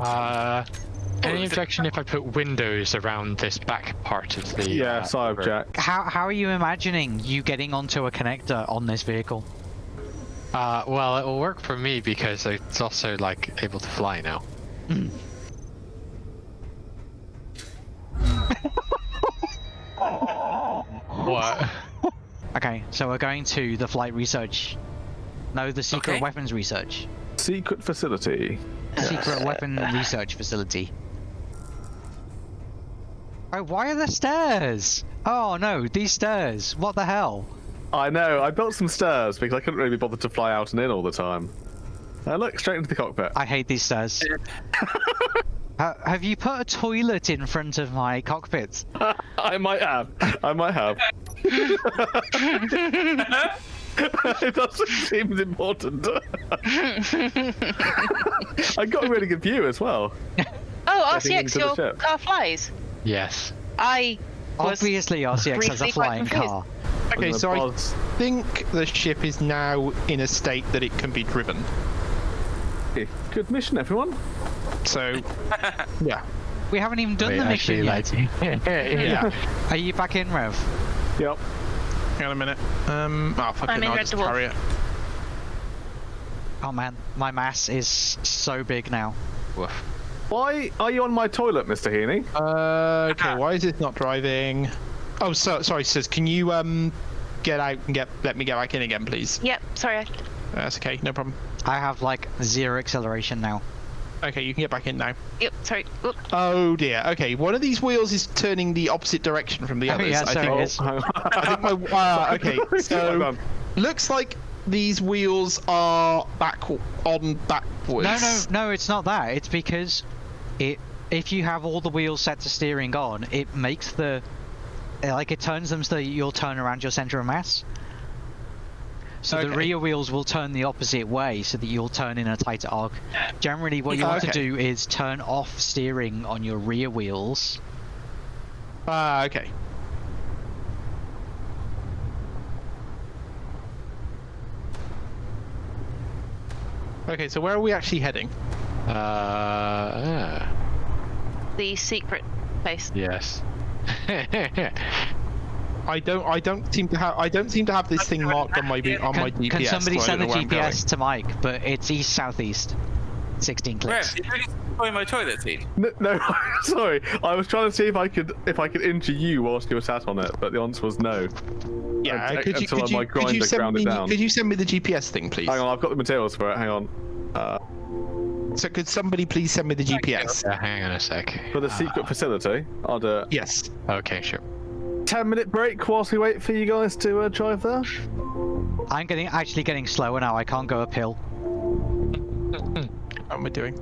Uh, any objection if I put windows around this back part of the? Yeah, uh, I object. How how are you imagining you getting onto a connector on this vehicle? Uh, well, it will work for me because it's also like able to fly now. what? Okay, so we're going to the flight research. No, the secret Okay. weapons research. Secret facility. Secret weapon research facility. Oh, why are there stairs? Oh no, these stairs. What the hell? I know. I built some stairs because I couldn't really be bothered to fly out and in all the time. Uh, look straight into the cockpit. I hate these stairs. Ha- have you put a toilet in front of my cockpit? I might have. I might have. it doesn't seem important. I got a really good view as well. Oh, Getting RCX, into the your car flies. Yes. I Obviously, RCX has a briefly quite flying car. Okay, I'm so I think the ship is now in a state that it can be driven. Okay, Good mission, everyone. So, yeah. We haven't even done Wait, the mission actually, yet. like, yeah. Are you back in, Rev? Yep. Hang on a minute. Um, oh, fucking I'm in I'll Red just Dwarf. carry it. Oh man, my mass is so big now. Woof. Why are you on my toilet, Mr. Heaney? Uh, okay, why is it not driving? Oh, so, sorry, sis. Can you um get out and get let me get back in again, please? Yep, sorry. That's okay, no problem. I have like zero acceleration now. Okay, you can get back in now. Yep, sorry. Oop. Oh dear. Okay, one of these wheels is turning the opposite direction from the Oh, others. yeah, I so think. it is. I think my. Uh, okay, so looks like these wheels are back on backwards. No, no, no, it's not that. It's because it if you have all the wheels set to steering on, it makes the like it turns them so that you'll turn around your center of mass. So the rear wheels will turn the opposite way so that you'll turn in a tighter arc. Generally what you want to do is turn off steering on your rear wheels. Ah, okay. Okay, so where are we actually heading? Uh, uh, The secret place. yes. I don't. I don't seem to have. I don't seem to have this thing marked on my B- on my Can, GPS. can somebody so send the know where I'm GPS to Mike? But it's east southeast. 16 Rev, clicks. did you really destroy my toilet seat? No, no, sorry. I was trying to see if I could if I could injure you whilst you were sat on it, but the answer was no. Yeah. I- could you until could you, could you send me down. could you send me the GPS thing, please? Hang on, I've got the materials for it. Hang on. Uh, So could somebody please send me the GPS? Uh, hang on a sec. for the secret facility, I'll do it. Yes. Okay, sure. Ten minute break whilst we wait for you guys to uh, drive there. I'm getting actually getting slower now. I can't go uphill. What am I doing?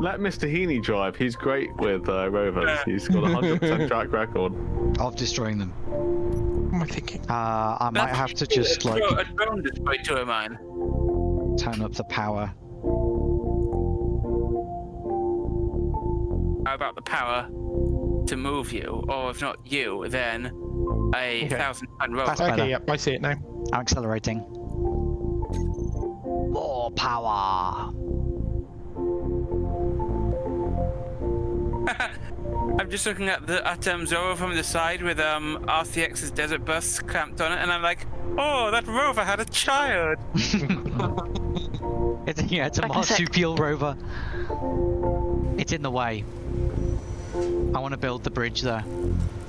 Let Mr. Heaney drive. He's great with uh, rovers. He's got a hundred percent track record. Of destroying them. What am I thinking? Uh, I might have to just like Throw a drone destroyed two of mine. turn up the power. How about the power to move you, or if not you, then a Okay. thousand ton rover? That's. Okay, yep, I see it now. I'm accelerating. More power. I'm just looking at the at um, Zorro from the side with um RCX's desert bus clamped on it, and I'm like, oh, that rover had a child. It's yeah, it's a Back in a sec. marsupial rover. It's in the way. I want to build the bridge there.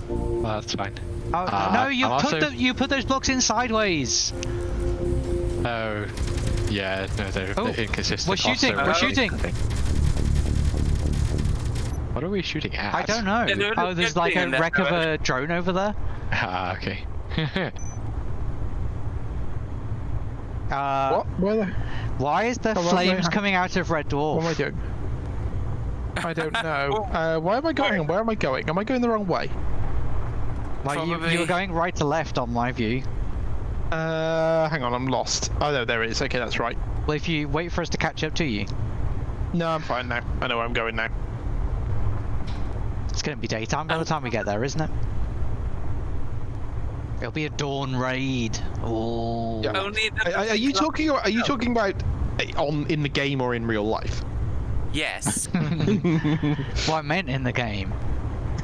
Well, that's fine. Oh Uh, no! You I'm put also- the you put those blocks in sideways. Oh, yeah, no, they're, Oh, they're inconsistent. we're shooting, also, we're uh, shooting. What are we shooting at? I don't know. Yeah, there- oh, there's there's like a thing in there, wreck of a drone over there. Ah, okay. Uh, What? Where the? Why is there Oh, flames coming out of Red Dwarf? What am I doing? I don't know. Uh, why am I going? Where am I going? Am I going the wrong way? Like you, you were going right to left on my view. Uh, hang on, I'm lost. Oh no, there it is. Okay, that's right. Well, if you wait for us to catch up to you, No, I'm fine now. I know where I'm going now. it's going to be daytime by the time we get there, isn't it? It'll be a dawn raid. Oh. Yeah. Only Are, are you talking? Are you talking about on in the game or in real life? Yes. What I meant in the game.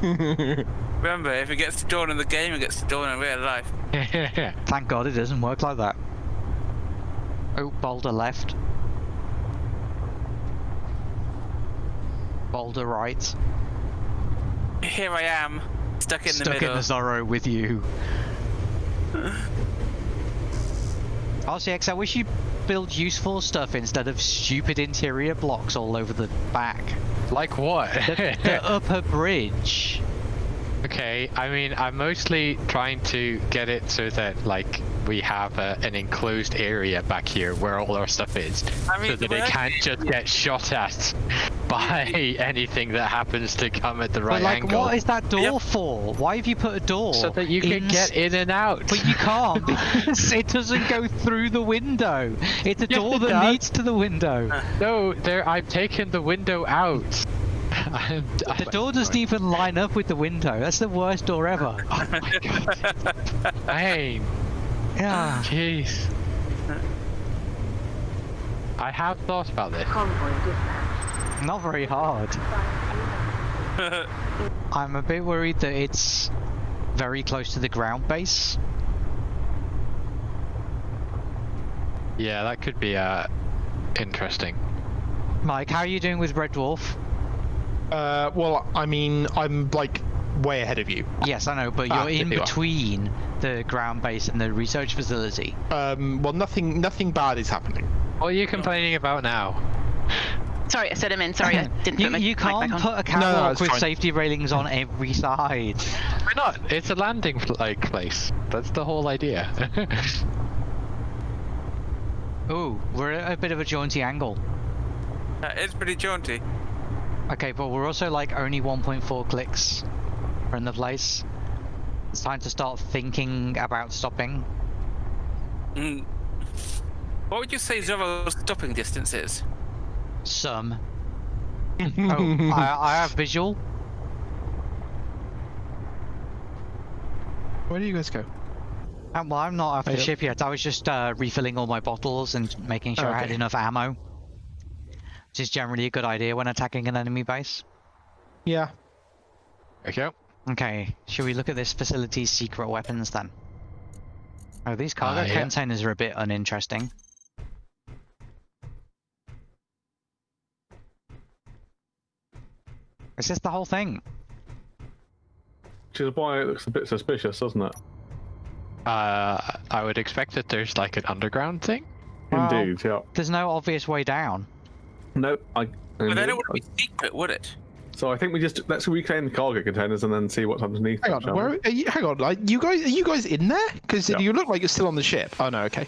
Remember, if it gets stolen in the game, it gets stolen in real life. Thank God it doesn't work like that. Oh, boulder left. Boulder right. Here I am, stuck in the middle. Stuck in the Zorro with you. RCX, I wish you build useful stuff instead of stupid interior blocks all over the back. like what? The, the upper bridge. Okay, I mean, I'm mostly trying to get it so that, like, we have a, an enclosed area back here where all our stuff is, I mean, so that it can't just get shot at by anything that happens to come at the right but like, angle. what is that door Yep. for? Why have you put a door? so that you can in- get in and out. But you can't because it doesn't go through the window. It's a Yes, door it that does. leads to the window. Uh. No, there. I've taken the window out. I'm, The door doesn't even line up with the window. That's the worst door ever. Oh my god. Hey, Yeah. jeez. I have thought about this. Not very hard. I'm a bit worried that it's very close to the ground base. Yeah, that could be uh interesting. Mike, how are you doing with Red Dwarf? Uh, well, I mean, I'm like way ahead of you. Yes, I know, but Ah, you're in there you are. between the ground base and the research facility. Um, well, nothing, nothing bad is happening. What are you complaining about now? Sorry, I said him in. Sorry, I didn't You, put my you mic back can't on. put a no, catwalk it's with fine. safety railings on every side. Why not? It's a landing like place. That's the whole idea. Ooh, we're at a bit of a jaunty angle. That is pretty jaunty. Okay, but we're also like only 1.4 clicks from the place. It's time to start thinking about stopping. Mm. What would you say Zorro's stopping distance is? Some. oh, I, I have visual. Where do you guys go? Uh, well, I'm not off the Oh, ship yet. I was just uh, refilling all my bottles and making sure I had enough ammo. Which is generally a good idea when attacking an enemy base. Yeah. okay. Okay, should we look at this facility's secret weapons then? Oh, these cargo Uh, yeah. containers are a bit uninteresting. Is this the whole thing? Which is why it looks a bit suspicious, doesn't it? Uh, I would expect that there's like an underground thing. Well- Indeed, yeah. There's no obvious way down. No, I. But then indeed. it would be secret, would it? So I think we just let's reclaim the cargo containers and then see what's underneath. Hang them, on. shall Where? Are you, hang on. Like, you guys, are you guys in there? Because Yeah. you look like you're still on the ship. Oh no. Okay.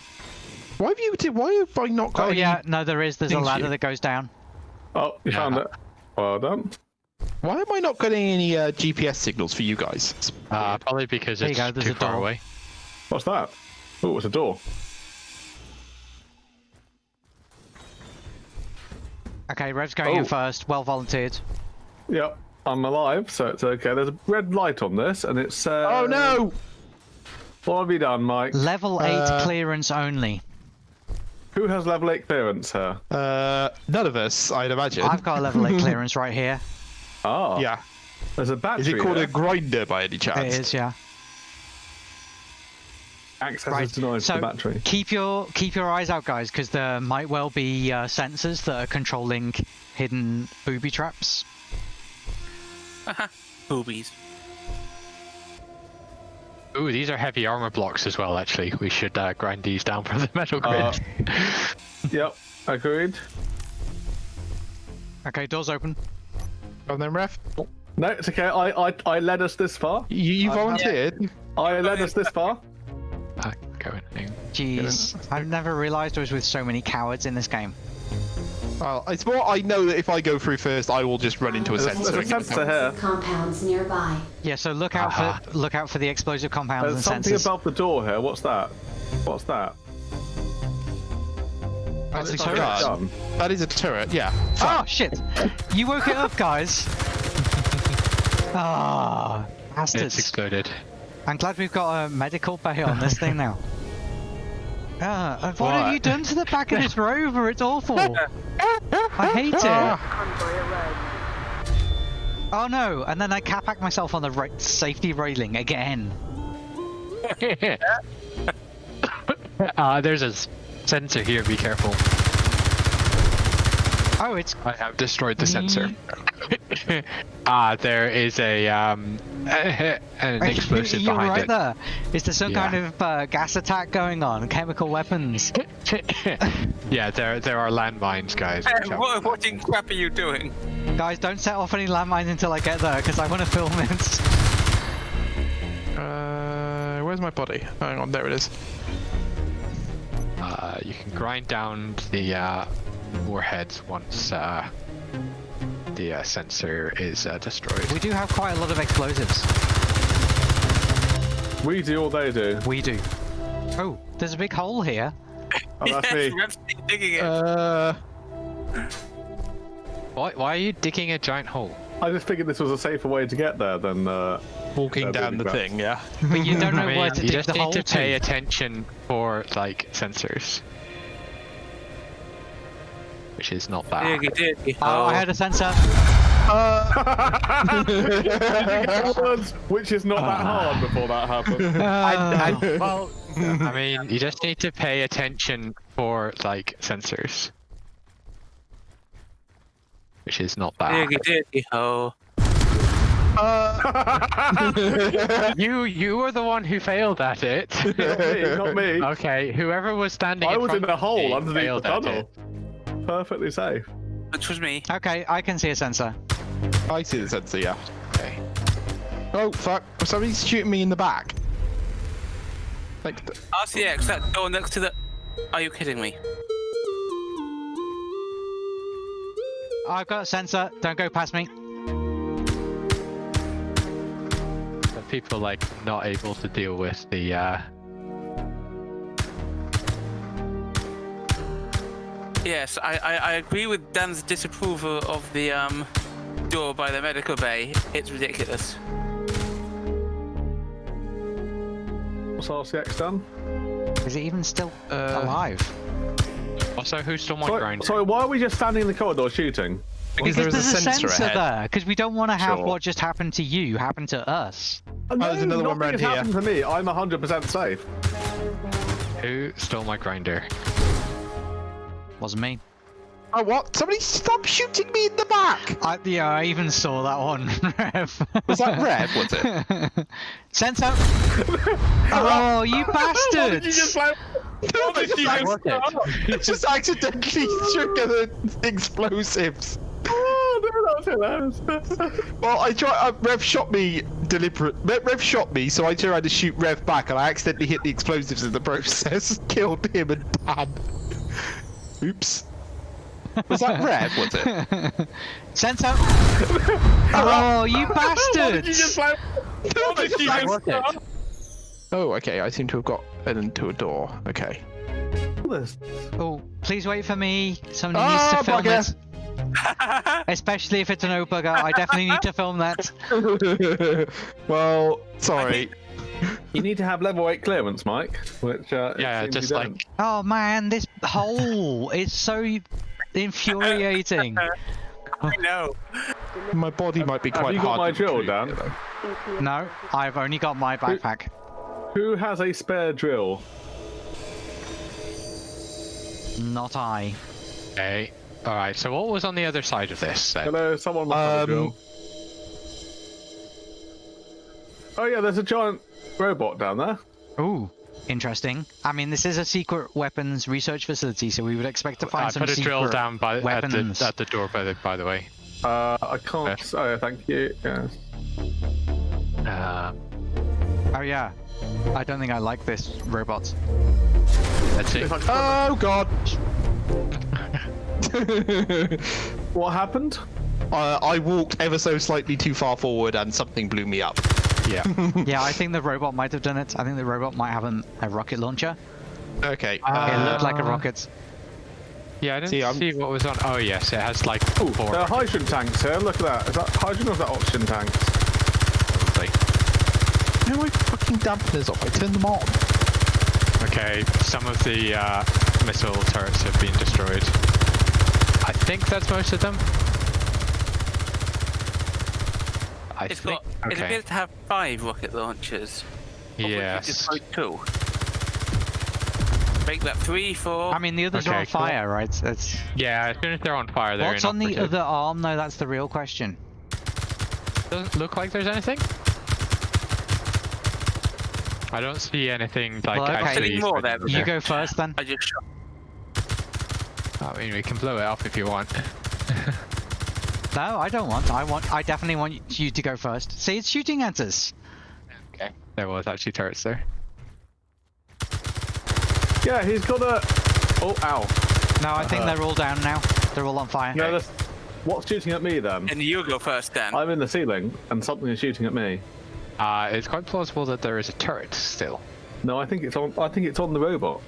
Why have you? Why have I not got? Oh any- yeah, no there is. There's a ladder you- that goes down. Oh, you Yeah. found it. Well done. Why am I not getting any uh, GPS signals for you guys? It's Uh, probably because it's go, there's too a far door. away. What's that? Oh, it's a door. Okay, Rev's going in Oh. first. Well volunteered. Yep, I'm alive, so it's okay. There's a red light on this, and it's. Uh, oh no! What have you done, Mike? Level 8 Uh, clearance only. Who has level 8 clearance here? Uh, none of us, I'd imagine. I've got a level 8 clearance right here. Oh. Yeah. There's a battery. Is it called there. a grinder by any chance? It is, yeah. Access Right. is denied to So the battery. keep your keep your eyes out, guys, because there might well be uh, sensors that are controlling hidden booby traps. Boobies. Ooh, these are heavy armor blocks as well. Actually, we should uh, grind these down for the metal grid. Uh, Yep, agreed. Okay, doors open. On then, ref. No, it's okay. I I, I led us this far. You, you Uh, volunteered. I led us this far. Uh, going in. Jeez, I've never realised I was with so many cowards in this game. Well, it's more I know that if I go through first, I will just run into a There's, sensor. there's a sensor here. Compounds nearby. Yeah, so look out Aha. for look out for the explosive compounds There's and something above the door here. What's that? What's that? That's a It's like a turret. gun. That is a turret, yeah. Oh shit! You woke it up, guys. Ah, It's bastards! exploded. I'm glad we've got a medical bay on this thing now. Ah, uh, what have you done to the back of this rover? It's awful. I hate Ah. it. Oh no! And then I cap myself on the ra- safety railing again. uh, there's a sensor here. Be careful. Oh, it's I have destroyed the sensor. Ah, there is a um an explosive You're behind right it. there. Is there some Yeah. kind of uh, gas attack going on? Chemical weapons? yeah, there there are landmines, guys. Hey, watch out. what, what in crap are you doing? Guys, don't set off any landmines until I get there, because I want to film it. Uh, where's my body? Hang on, there it is. Uh, you can grind down the uh, warheads once uh, the uh, sensor is uh, destroyed. We do have quite a lot of explosives. We do all they do. We do. Oh, there's a big hole here. Oh, that's yes, me. Rev's digging it. Uh, Why, why are you digging a giant hole? I just figured this was a safer way to get there than uh, walking Uh, down the building thing, yeah. But you don't know I mean, where to you dig just the need hole to pay to. attention for like sensors, which is not bad. Diggy, diggy, Oh, uh, I hole. had a sensor. Uh, Words, which is not that ah. hard before that happened. Oh. well, I mean, you just need to pay attention for like sensors, which is not bad. Diggy, diggy, hole. You you were the one who failed at it. not me, not me. okay, whoever was standing. I in was front in a of hole underneath the failed at tunnel. It. Perfectly safe. Which was me. Okay, I can see a sensor. I see the sensor, yeah. Okay. Oh, fuck. Somebody's shooting me in the back. Like, th- RCX, that door next to the. Are you kidding me? I've got a sensor. Don't go past me. So people like not able to deal with the uh Yes, I, I, I agree with Dan's disapproval of the um door by the medical bay. It's ridiculous. What's RCX done? Is it even still Uh, alive? Also, who stole my Sorry, grinder? sorry, why are we just standing in the corridor shooting? because there is a there's sensor, ahead. there. Because we don't want to have Sure. what just happened to you happen to us. Oh, there's another one nothing round has here. happened to me. I'm 100% safe. Who stole my grinder? Wasn't me. Oh, what? Somebody stop shooting me in the back! I, yeah, I even saw that one. Rev. Was that Rev, was it? Sensor. oh, you What did you just bastards! like? No, they just, worked it. just accidentally triggered the explosives. Oh, no, that's hilarious. Well, I tried. Uh, Rev shot me deliberate. Rev, Rev shot me, so I tried to shoot Rev back, and I accidentally hit the explosives in the process. Killed him and Dan. Oops. Was that red, Was it? Sensor. oh, you What did you bastards! just like? What did you just worked it. Oh, okay. I seem to have got into a door. Okay. Oh, please wait for me. Somebody Ah, needs to film bugger. it. Especially if it's an O bugger. I definitely need to film that. well, sorry. You need to have level 8 clearance, Mike. Which, uh, Yeah, just like don't. Oh man, this hole It's so infuriating. I know. My body might be quite Have quite you got my drill, retrieve, Dan? you. No, I've only got my backpack. Who has a spare drill? Not I. Okay. All right. So what was on the other side of this? Then? Hello, someone must have a Um, drill. Oh yeah, there's a giant robot down there. Ooh, interesting. I mean, this is a secret weapons research facility, so we would expect to find I some put a drill down by at the, at the door. By the by the way. Uh, I can't. Yes. Oh, thank you. Yes. Uh, Oh yeah. I don't think I like this robot. let's see. If I could- Oh God. what happened? uh, I walked ever so slightly too far forward, and something blew me up. Yeah. yeah, I think the robot might have done it. I think the robot might have a, a rocket launcher. Okay. it Uh, looked like a rocket. Yeah, I didn't See, see, I'm- what was on. Oh yes, it has like Ooh, four. there are hydrogen tanks here. Look at that. Is that hydrogen or is that oxygen tanks? probably. Where are my fucking dampeners off? I turned them on. Okay, some of the uh, missile turrets have been destroyed. I think that's most of them. I It's think. got. It appears to have five rocket launchers. of which it Yes. destroyed two. Make that three, four. I mean, the others are on cool. fire, right? That's Yeah, as soon as they're on fire, they're what's on the other arm, though. That's the real question. Doesn't look like there's anything. I don't see anything like Well, okay. actually. More there? You go first, then. I just shot. I mean, we can blow it up if you want. No, I don't want. I want. I definitely want you to go first. See, it's shooting at us. okay. There was actually turrets there. Yeah, he's got a. Oh, ow. No, I think Uh-huh. they're all down now. They're all on fire. No, that's... What's shooting at me then? And you go first, Dan. I'm in the ceiling, and something is shooting at me. Uh, it's quite plausible that there is a turret still. No, I think it's on. I think it's on the robot.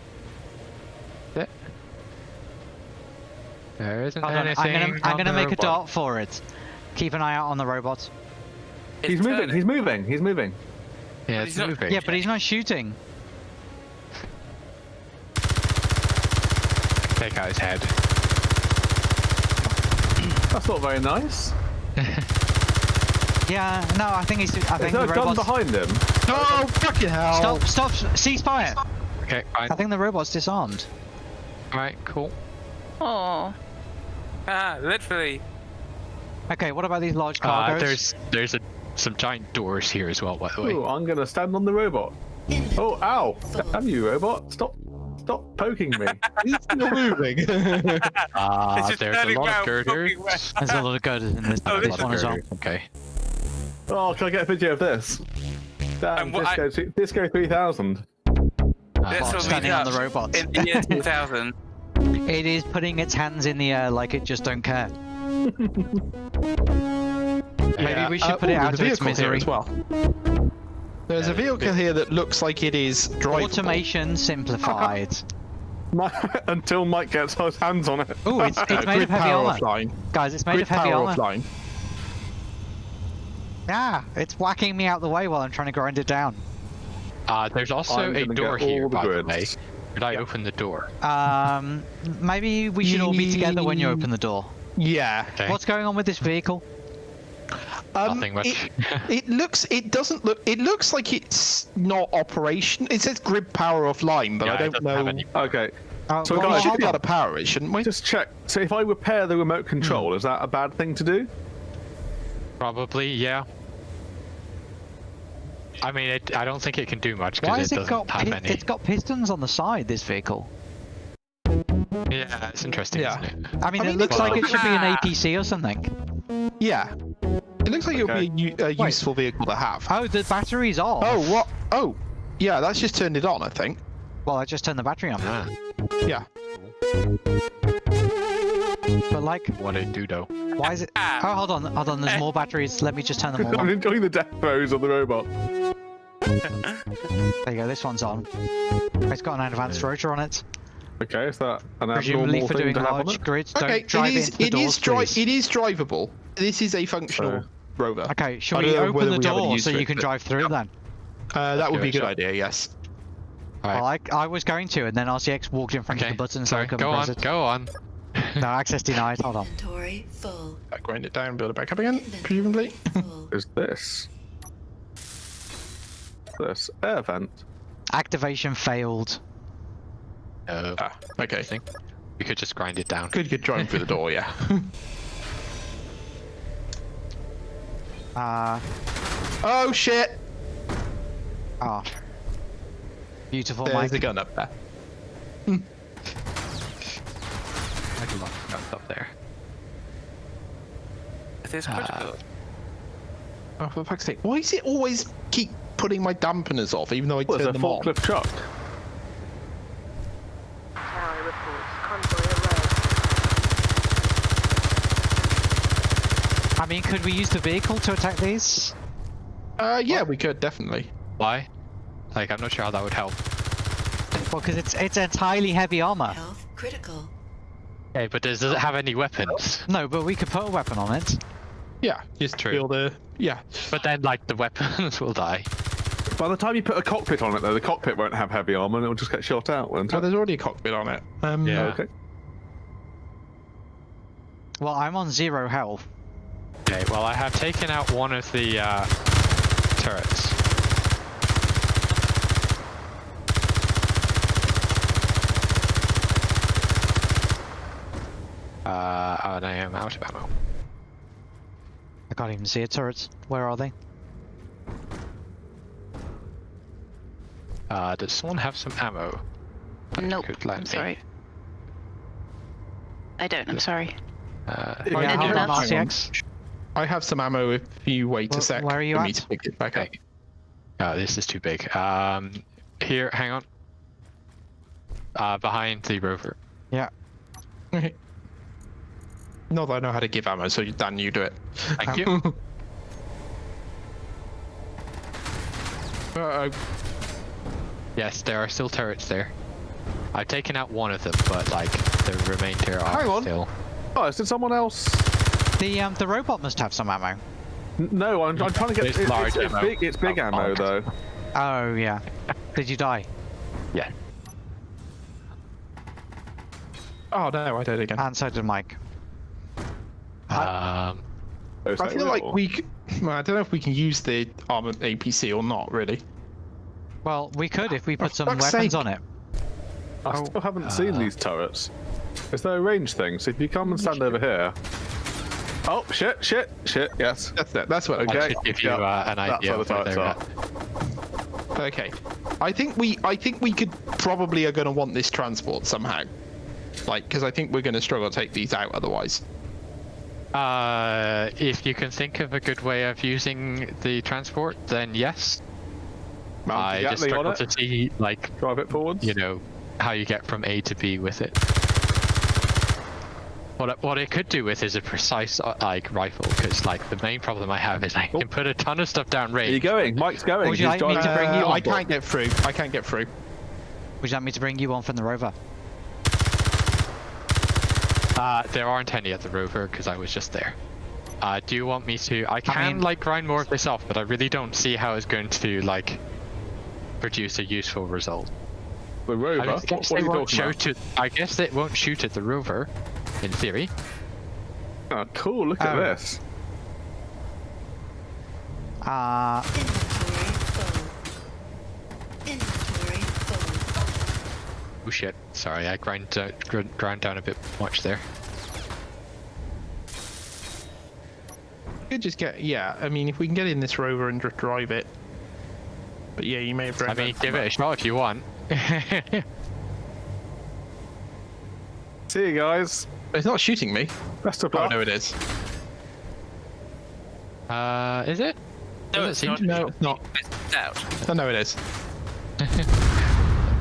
Is it? There isn't Hold on, anything. I'm gonna. I'm gonna the make a robot. dart for it. Keep an eye out on the robot. It's He's moving. turning. He's moving. He's moving. Yeah, He's it's not- moving. Yeah, but he's not shooting. Take out his head. That's not very nice. Yeah, no, I think he's. I Is think there the a gun behind him? Oh, fucking hell! Stop! Stop! Ceasefire! Okay, fine. I think the robot's disarmed. Alright, cool. Oh. Ah, literally. Okay, what about these large Uh, cargoes? there's there's a, some giant doors here as well, by the way. Ooh, I'm gonna stand on the robot. Oh, ow! Damn you, robot! Stop! Stop poking me! He's still moving. Ah, It's just there's a lot of round, girders. There's a lot of girders in this, Oh, this this one is as well. Okay. oh, can I get a video of this? Damn, And what I- Disco, two- Disco 3000. Uh, This will standing on the robot. In the year 2000. It is putting its hands in the air like it just don't care. Maybe yeah. we should Uh, put it out of its misery. as well. There's a vehicle here that looks like it is drivable. Automation simplified. My, until Mike gets his hands on it. Oh, it's, it's made of heavy power armor. offline. Guys, it's made Grid of heavy power armor. offline. Yeah, it's whacking me out the way while I'm trying to grind it down. Uh, there's also I'm a door here, the by the way. Grids. Could I open the door? Um, maybe we should all be together when you open the door. Yeah. Okay. What's going on with this vehicle? Um, Nothing much. It, it looks. It doesn't look. It looks like it's not operation. It says grid power offline, but Yeah, I don't doesn't know. have any- Okay, Uh, So well, guys, we should hold be able on. to power it, shouldn't we? just check. So if I repair the remote control, is that a bad thing to do? Probably, yeah. I mean, it, I don't think it can do much because it it doesn't got? have pi- any. It's got pistons on the side. This vehicle. Yeah, it's interesting, Yeah. isn't it? I mean, I it looks it's like like- it should be an. APC or something. Yeah. It looks like Okay. it would be a, u- a useful vehicle to have. Oh, the battery's off. Oh, what? Oh, yeah. That's just turned it on, I think. Well, I just turned the battery on. Ah, Yeah. But like, what a dodo. why is it? Oh, hold on, hold on. There's more batteries. Let me just turn them all I'm enjoying the death throes of the robot. There you go. This one's on. It's got an advanced rotor on it. Okay, is that an Presumably abnormal for thing doing to have on large it? grids. Okay. Don't drive it is. into the It doors, is dri- please. It is drivable. This is a functional So- rover. Okay, shall we open the we have any door so you can but- drive through then? Uh, that would be a good idea. Yes. Alright. Well, I, I was going to, and then RCX walked in front okay, of the button, so sorry, I couldn't go press on, it. go on. No, access denied. Hold on. Inventory full. Uh, grind it down, build it back up again, presumably. Is this? This air vent. Activation failed. No, ah, okay. I think we could just grind it down. Could good driving through the door. Yeah. Uh, oh shit! ah. Beautiful, There's Mike. the gun up there. Like a lot of guns up there. It is critical. Oh, for fuck's sake! Why is it always keep putting my dampeners off, even though I What is turn them on? forklift truck? Tower reports convoy alert. I mean, could we use the vehicle to attack these? Uh, yeah, we could definitely. Why? Like, I'm not sure how that would help. Well, because it's it's entirely heavy armor. Health critical. Hey, but does, does it have any weapons? No, but we could put a weapon on it. Yeah, just True. build a. Yeah. But then, like, the weapons will die. By the time you put a cockpit on it, though, the cockpit won't have heavy armor and it'll just get shot out, won't Oh, there's already a cockpit on it. Um, Yeah. Okay. Well, I'm on zero health. Okay, well I have taken out one of the uh, turrets. Uh, and I am out of ammo. I can't even see a turrets. Where are they? Uh, does someone have some ammo? Nope. I'm me? sorry. I don't. I'm sorry. Uh, Yeah, Yeah, I hold do on, not. RCX. I have some ammo if you wait Where- a sec where are you for me at? to pick it back up. Okay. Oh, this is too big. Um, here, hang on. Uh, behind the rover. Yeah. Okay. Not that I know how to give ammo, so Dan, you do it. Thank you. Uh, yes, there are still turrets there. I've taken out one of them, but like the remainder are Hang on. still. Oh, did someone else? The um the robot must have some ammo. N- No, I'm, I'm trying to get. There's It, large it's, it's ammo. big. It's big Oh, ammo bollocks. though. Oh yeah. Did you die? Yeah. oh no, I did again. And so did Mike. Um, Oh, is I feel real? like we. Well, I don't know if we can use the armored APC or not, really. Well, we could if we For put some weapons sake. on it. I still haven't seen these turrets. Is there a range thing? So if you come and stand over here. Oh shit! Shit! Shit! Yes. That's it. That's what. I Okay. should give you yeah, uh, an that's idea where of the where turrets they're are. at. Okay. I think we. I think we could probably are going to want this transport somehow. Like, because I think we're going to struggle to take these out otherwise. Uh, if you can think of a good way of using the transport, then yes. Mount I just Gatling on struggle to see like Drive it forwards. you know how you get from A to B with it. What I, what I could do with is a precise uh, like rifle, because like the main problem I have is I can put a ton of stuff down range. Are you range. going? Mike's going. Would you He's like me to bring you Uh, on I can't get through. I can't get through. Would you like me to bring you on from the rover? Uh, there aren't any at the rover because I was just there. Uh, do you want me to? I can mean- like grind more of this off, but I really don't see how it's going to like produce a useful result. The I rover. I What, guess what are they you won't talking about? shoot it. I guess it won't shoot at the rover, in theory. Oh, cool! Look at Oh. this. Uh, Inventory full. Oh shit! Sorry, I grind uh, down, grind, grind down a bit much there. Could just get. Yeah. I mean, if we can get in this rover and just drive it. But yeah, you may have. I mean, give it a shot if you want. See you guys. It's not shooting me. Best of Oh luck. no, it is. uh, is it? No, Doesn't it's seem not. to- No, it's not. It's out. Oh no, it is. Uh,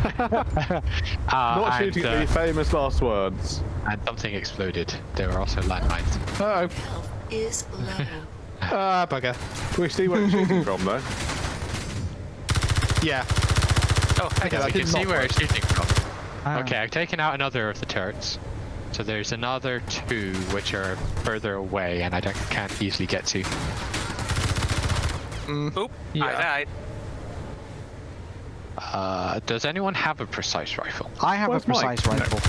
Not and, shooting uh, at the famous last words. and something exploded. There were also landmines. Uh oh. Health is low. Ah, bugger. Can we see where it's shooting from though? Yeah. Oh, heck, Yeah, that we can see where work. it's shooting from. oh. Okay, I've taken out another of the turrets. So there's another two which are further away and I don't, can't easily get to. Oop, Yeah. I died. Uh, does anyone have a precise rifle? I have Where's a precise Mike? rifle.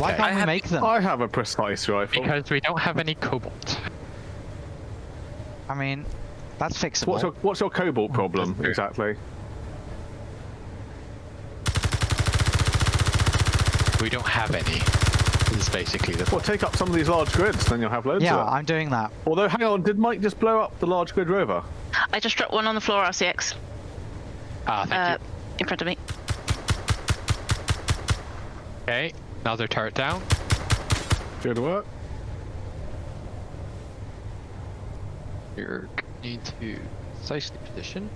Why Okay. can't I we have- make them? I have a precise rifle. Because we don't have any cobalt. I mean, that's fixable. What's your What's your cobalt problem exactly? We don't have any. Is basically the Well, take up some of these large grids, then you'll have loads yeah, of them. I'm doing that. Although, hang on, did Mike just blow up the large grid rover? I just dropped one on the floor, RCX, Ah, thank uh, you. in front of me. Okay, another turret down. Good work. You're need to precisely position.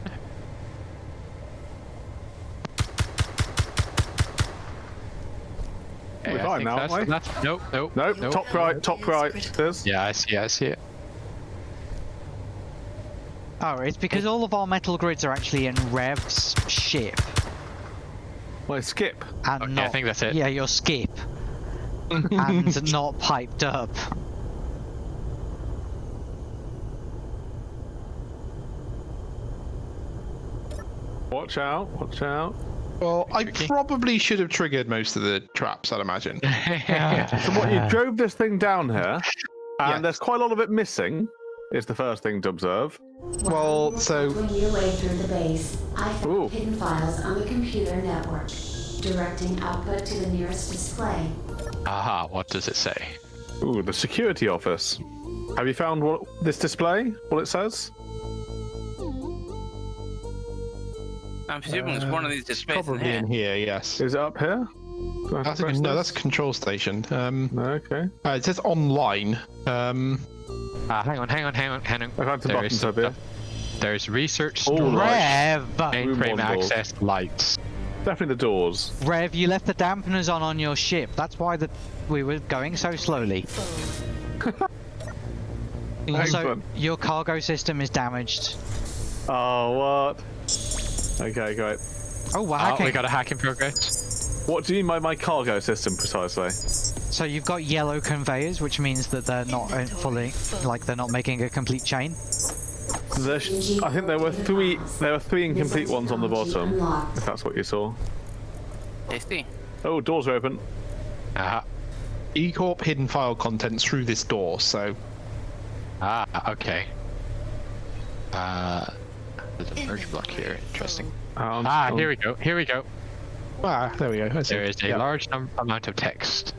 Okay, We're fine now, aren't we? that's, nope, nope, Nope, nope. top right, top right. There's. Yeah, I see, I see it. Oh, it's because all of our metal grids are actually in Rev's ship Well, skip. and Okay, I not. think that's it. Yeah, your skip. and not piped up. Watch out, watch out. Well, I probably should have triggered most of the traps. I'd imagine. So what, you drove this thing down here, And Yeah. there's quite a lot of it missing. Is the first thing to observe. Well, so- Working your way through the base, I found Ooh. hidden files on the computer network, directing output to the nearest display. Aha, what does it say? Ooh, the security office. Have you found what this display? What it says? I'm presuming it's one of these displays in Probably here. in here, yes. Is it up here? Do I have I to think, press no, this? that's control station. Um, okay. uh, it says online. Um, Ah, hang on, hang on, hang on, hang on. I found some There buttons up here. There's research All storage, right. Rev! mainframe Room one access, lights. Definitely the doors. Rev, you left the dampeners on on your ship. That's why the we were going so slowly. Also, your cargo system is damaged. Oh, what? Okay, great. Oh, wow. Oh, okay. we got a hack in progress. What do you mean by my cargo system precisely? So you've got yellow conveyors, which means that they're not uh, fully, like they're not making a complete chain. There I think there were three. There were three incomplete ones on the bottom. If that's what you saw. Tasty. Oh, doors are open. Aha. E Corp hidden file contents through this door. So Ah, okay. Uh, there's a merge block here. Interesting. Um, Ah, um, here we go. Here we go. ah, there we go. I see. There is a Yeah. large num- amount of text.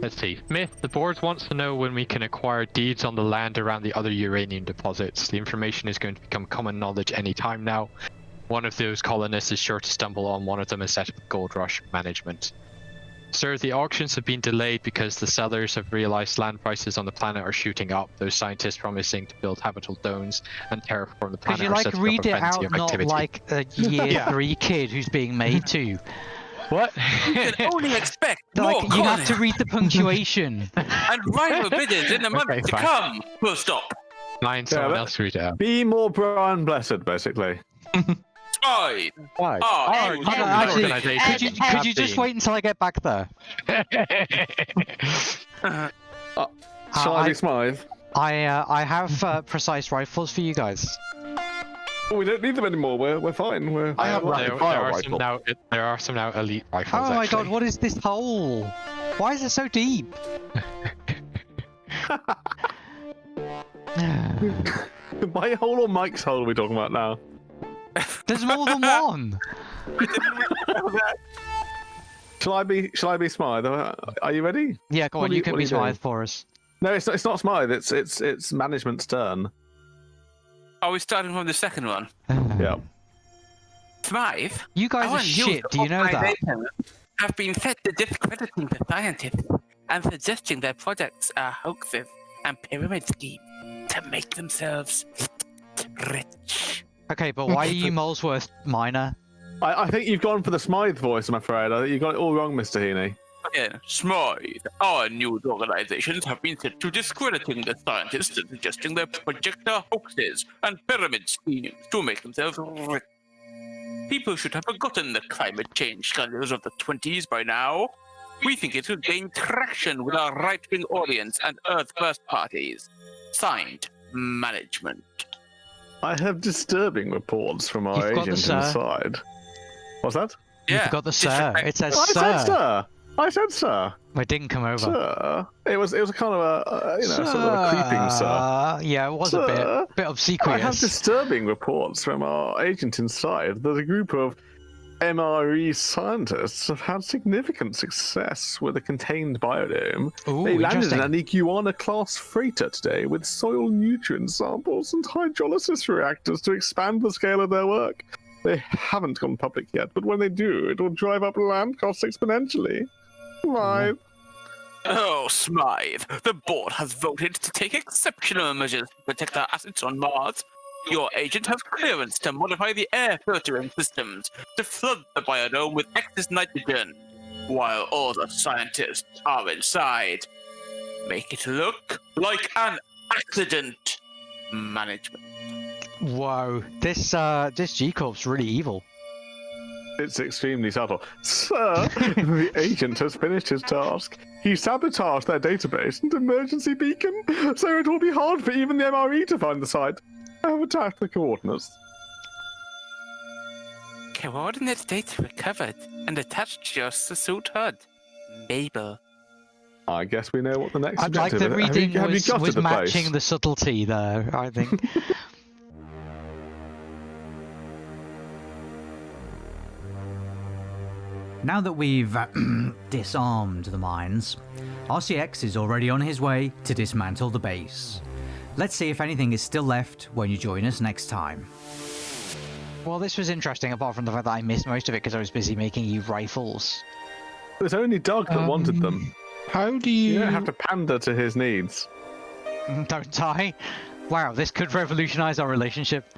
Let's see. Myth, the board wants to know when we can acquire deeds on the land around the other uranium deposits. The information is going to become common knowledge any time now. One of those colonists is sure to stumble on one of them and set up Gold Rush management. Sir, the auctions have been delayed because the sellers have realized land prices on the planet are shooting up. Those scientists promising to build habitable domes and terraform the planet. Could planet you like read a it out, not activity. like a year Yeah. three kid who's being made to? what? You can only expect more like you have to read the punctuation. and rival bidders in the months Okay, to fine. come. Full stop. Mind someone but- else read it out. Be more Brian Blessed, basically. Spy. Why? Oh, you hold actually. Could you, could you just wait until I get back there? been. Shall Uh, I I- be Smythe? I uh, I have uh, precise rifles for you guys. Oh, we don't need them anymore. We're we're fine. We're. I have there, there are rifle. some now. There are some now elite rifles. Oh my god, what is this hole? Why is it so deep? My hole or Mike's hole are we talking about now? There's more than one. Shall I be? Shall I be Smythe? Uh, Are you ready? Yeah, go on, are you you- can be are you doing? Smythe for us. No, it's not. It's not Smythe. It's it's it's management's turn. Are we starting from the second one? Yeah. Smythe? You guys are shit, do you know that? organization Have been fed to discrediting the scientists and suggesting their projects are hoaxes and pyramid schemes to make themselves rich. Okay, but why are you Molesworth minor? I, I think you've gone for the Smythe voice. I'm afraid. I think you got it all wrong, Mr. Heaney. Again, Smythe, our news organizations have been set to discrediting the scientists and suggesting their projects are hoaxes and pyramid schemes to make themselves rich. People should have forgotten the climate change scandals of the 20s by now. We think it will gain traction with our right wing audience and Earth First parties. Signed, Management. I have disturbing reports from our You've got the agent inside. What's that? Yeah. You Yeah, forgot the sir. It says I said sir. sir. I said sir. It didn't come over. Sir. It was it was kind of a uh, you know sort of a creeping sir. Yeah, it was Sir. a bit bit I have disturbing reports from our agent inside that a group of MRE scientists have had significant success with a contained biodome. Ooh, they landed in an Iguana class freighter today with soil nutrient samples and hydrolysis reactors to expand the scale of their work. They haven't gone public yet, but when they do, it will drive up land costs exponentially. Right. Oh, Smythe, the board has voted to take exceptional measures to protect our assets on Mars. Your agent has clearance to modify the air filtering systems to flood the biodome with excess nitrogen, while all the scientists are inside. Make it look like an accident. Management. Whoa, this uh, this G Corp's really evil. It's extremely subtle. Sir, the agent has finished his task. He sabotaged their database and emergency beacon, so it will be hard for even the MRE to find the site. I have attached the coordinates. Coordinate data recovered and attached to your suit HUD. Mabel. I guess we know what the next I'd like the is. Have you- reading have was, was the place? matching the subtlety there, I think. Now that we've uh, disarmed the mines, RCX is already on his way to dismantle the base. Let's see if anything is still left when you join us next time. well, this was interesting, apart from the fact that I missed most of it because I was busy making you rifles. It was only Doug that wanted them. Um, How do you? You don't have to pander to his needs. Don't I? Wow, this could revolutionize our relationship.